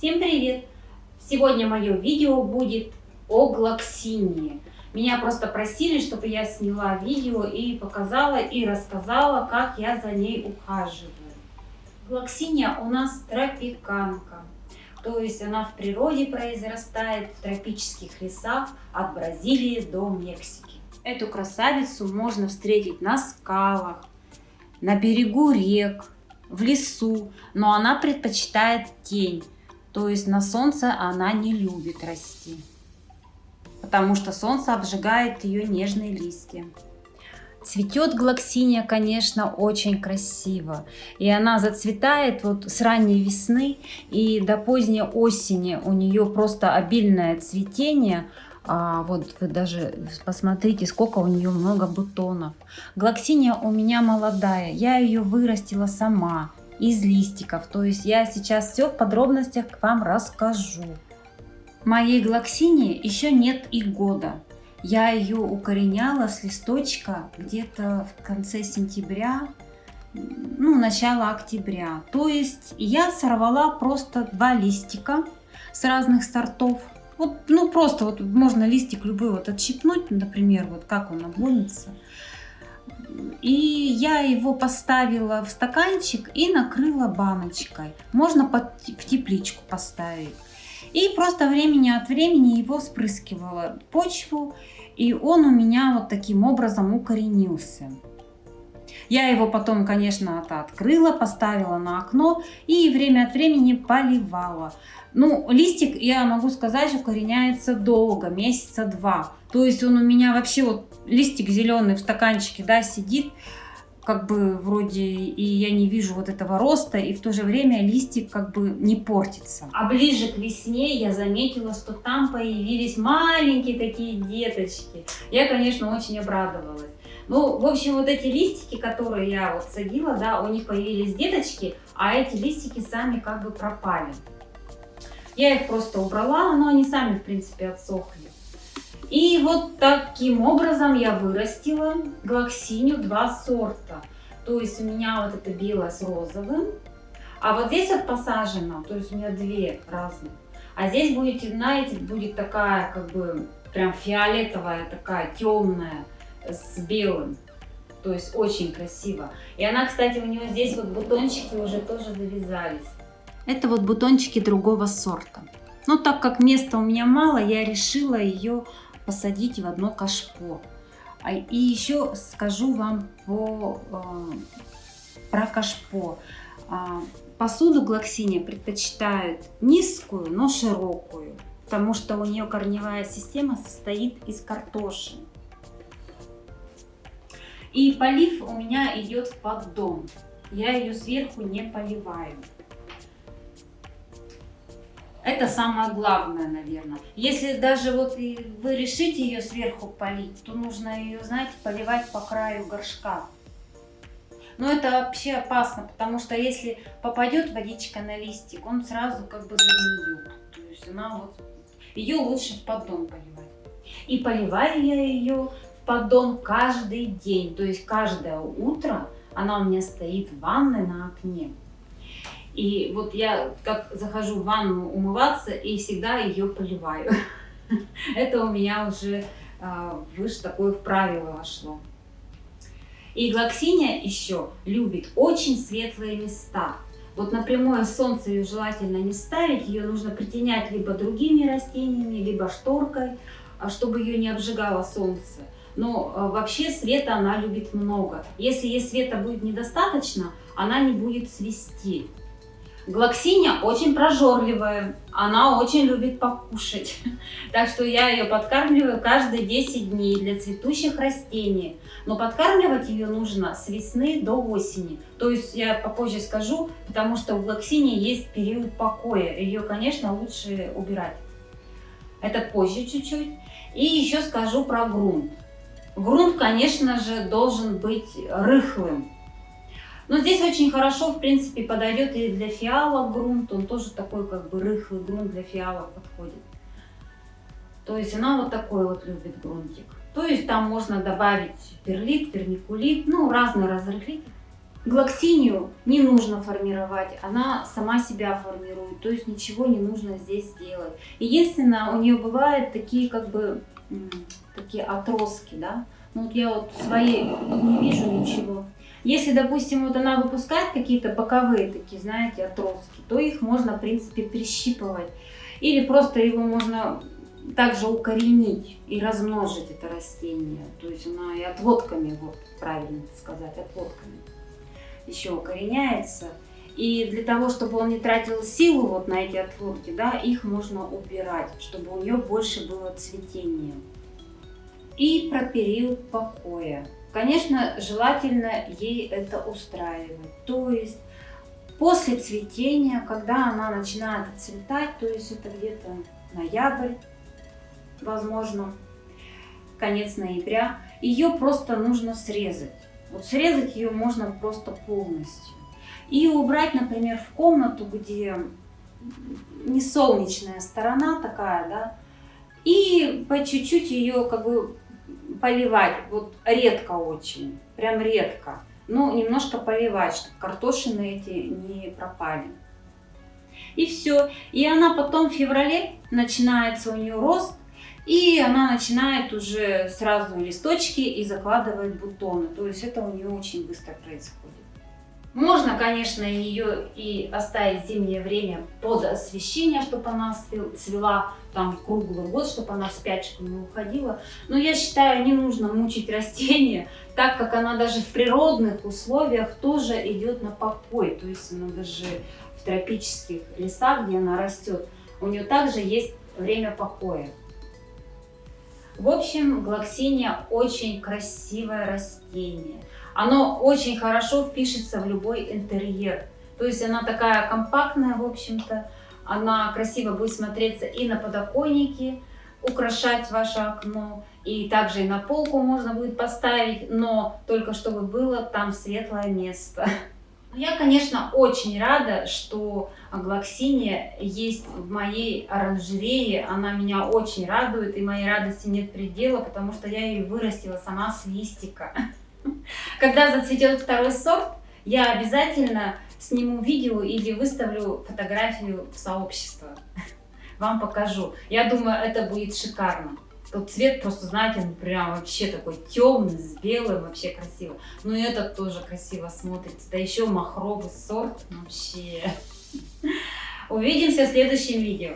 Всем привет! Сегодня мое видео будет о глоксине. Меня просто просили, чтобы я сняла видео и показала и рассказала, как я за ней ухаживаю. Глоксиния у нас тропиканка, то есть она в природе произрастает в тропических лесах от Бразилии до Мексики. Эту красавицу можно встретить на скалах, на берегу рек, в лесу, но она предпочитает тень. То есть на солнце она не любит расти, потому что солнце обжигает ее нежные листья. Цветет глоксиния, конечно, очень красиво. И она зацветает вот с ранней весны и до поздней осени. У нее просто обильное цветение. А вот вы даже посмотрите, сколько у нее много бутонов. Глоксиния у меня молодая. Я ее вырастила сама из листиков. То есть я сейчас все в подробностях к вам расскажу. Моей глоксине еще нет и года. Я ее укореняла с листочка где-то в конце сентября, ну, начало октября. То есть я сорвала просто два листика с разных сортов. Вот, ну, просто вот можно листик любой вот отщипнуть, например, вот как он обломится. И я его поставила в стаканчик и накрыла баночкой. Можно под, в тепличку поставить. И просто времени от времени его спрыскивала почву. И он у меня вот таким образом укоренился. Я его потом, конечно, открыла, поставила на окно и время от времени поливала. Ну, листик, я могу сказать, укореняется долго, месяца два. То есть он у меня вообще вот листик зеленый в стаканчике, да, сидит, как бы вроде и я не вижу вот этого роста, и в то же время листик как бы не портится. А ближе к весне я заметила, что там появились маленькие такие деточки. Я, конечно, очень обрадовалась. Ну, в общем, вот эти листики, которые я вот садила, да, у них появились деточки, а эти листики сами как бы пропали. Я их просто убрала, но они сами, в принципе, отсохли. И вот таким образом я вырастила глоксинию два сорта. То есть у меня вот это белое с розовым, а вот здесь вот посажено, то есть у меня две разных. А здесь будет, знаете, будет такая как бы прям фиолетовая, такая темная с белым. То есть очень красиво. И она, кстати, у нее здесь вот бутончики уже тоже завязались. Это вот бутончики другого сорта. Но так как места у меня мало, я решила ее посадить в одно кашпо. А, и еще скажу вам по, э, про кашпо. А, посуду глоксиния предпочитают низкую, но широкую, потому что у нее корневая система состоит из картоши. И полив у меня идет в поддон. Я ее сверху не поливаю. Это самое главное, наверное. Если даже вот вы решите ее сверху полить, то нужно ее, знаете, поливать по краю горшка. Но это вообще опасно, потому что если попадет водичка на листик, он сразу как бы загниет. То есть она вот... Ее лучше в поддон поливать. И поливаю я ее в поддон каждый день. То есть каждое утро она у меня стоит в ванной на окне. И вот я как захожу в ванну умываться и всегда ее поливаю. Это у меня уже а, выше такое в правило вошло. И глоксиния еще любит очень светлые места. Вот на прямое солнце ее желательно не ставить, ее нужно притенять либо другими растениями, либо шторкой, а, чтобы ее не обжигало солнце. Но а, вообще света она любит много. Если ей света будет недостаточно, она не будет свести. Глоксиния очень прожорливая, она очень любит покушать. Так что я ее подкармливаю каждые 10 дней для цветущих растений. Но подкармливать ее нужно с весны до осени. То есть я попозже скажу, потому что у глоксинии есть период покоя. Ее, конечно, лучше убирать. Это позже чуть-чуть. И еще скажу про грунт. Грунт, конечно же, должен быть рыхлым. Но здесь очень хорошо, в принципе, подойдет и для фиалок грунт. Он тоже такой, как бы, рыхлый грунт для фиалок подходит. То есть она вот такой вот любит грунтик. То есть там можно добавить перлит, вермикулит, ну, разные разрыхлитель. Глоксинию не нужно формировать, она сама себя формирует, то есть ничего не нужно здесь делать. Единственное, у нее бывают такие как бы такие отростки, да. Ну вот я вот своей не вижу ничего. Если, допустим, вот она выпускает какие-то боковые такие, знаете, отростки, то их можно, в принципе, прищипывать. Или просто его можно также укоренить и размножить это растение. То есть она и отводками, вот правильно сказать, отводками еще укореняется. И для того, чтобы он не тратил силу вот на эти отводки, да, их можно убирать, чтобы у нее больше было цветения. И про период покоя. Конечно, желательно ей это устраивать. То есть после цветения, когда она начинает цветать, то есть это где-то ноябрь, возможно, конец ноября, ее просто нужно срезать. Вот срезать ее можно просто полностью. И убрать, например, в комнату, где не солнечная сторона такая, да, и по чуть-чуть ее как бы поливать, вот редко очень, прям редко. Ну, немножко поливать, чтобы картошины эти не пропали. И все. И она потом в феврале начинается у нее рост, и она начинает уже сразу листочки и закладывает бутоны. То есть это у нее очень быстро происходит. Можно, конечно, ее и оставить зимнее время под освещение, чтобы она цвела там круглый год, чтобы она в спячку не уходила. Но я считаю, не нужно мучить растение, так как она даже в природных условиях тоже идет на покой. То есть она даже в тропических лесах, где она растет, у нее также есть время покоя. В общем, глоксиния очень красивое растение. Оно очень хорошо впишется в любой интерьер. То есть она такая компактная, в общем-то. Она красиво будет смотреться и на подоконнике, украшать ваше окно. И также и на полку можно будет поставить, но только чтобы было там светлое место. Я, конечно, очень рада, что глоксиния есть в моей оранжерее. Она меня очень радует, и моей радости нет предела, потому что я ее вырастила сама с листика. Когда зацветет второй сорт, я обязательно сниму видео или выставлю фотографию в сообщество. Вам покажу. Я думаю, это будет шикарно. Тот цвет просто, знаете, он прям вообще такой темный, с белым, вообще красиво. Ну и этот тоже красиво смотрится. Да еще махровый сорт вообще. Увидимся в следующем видео.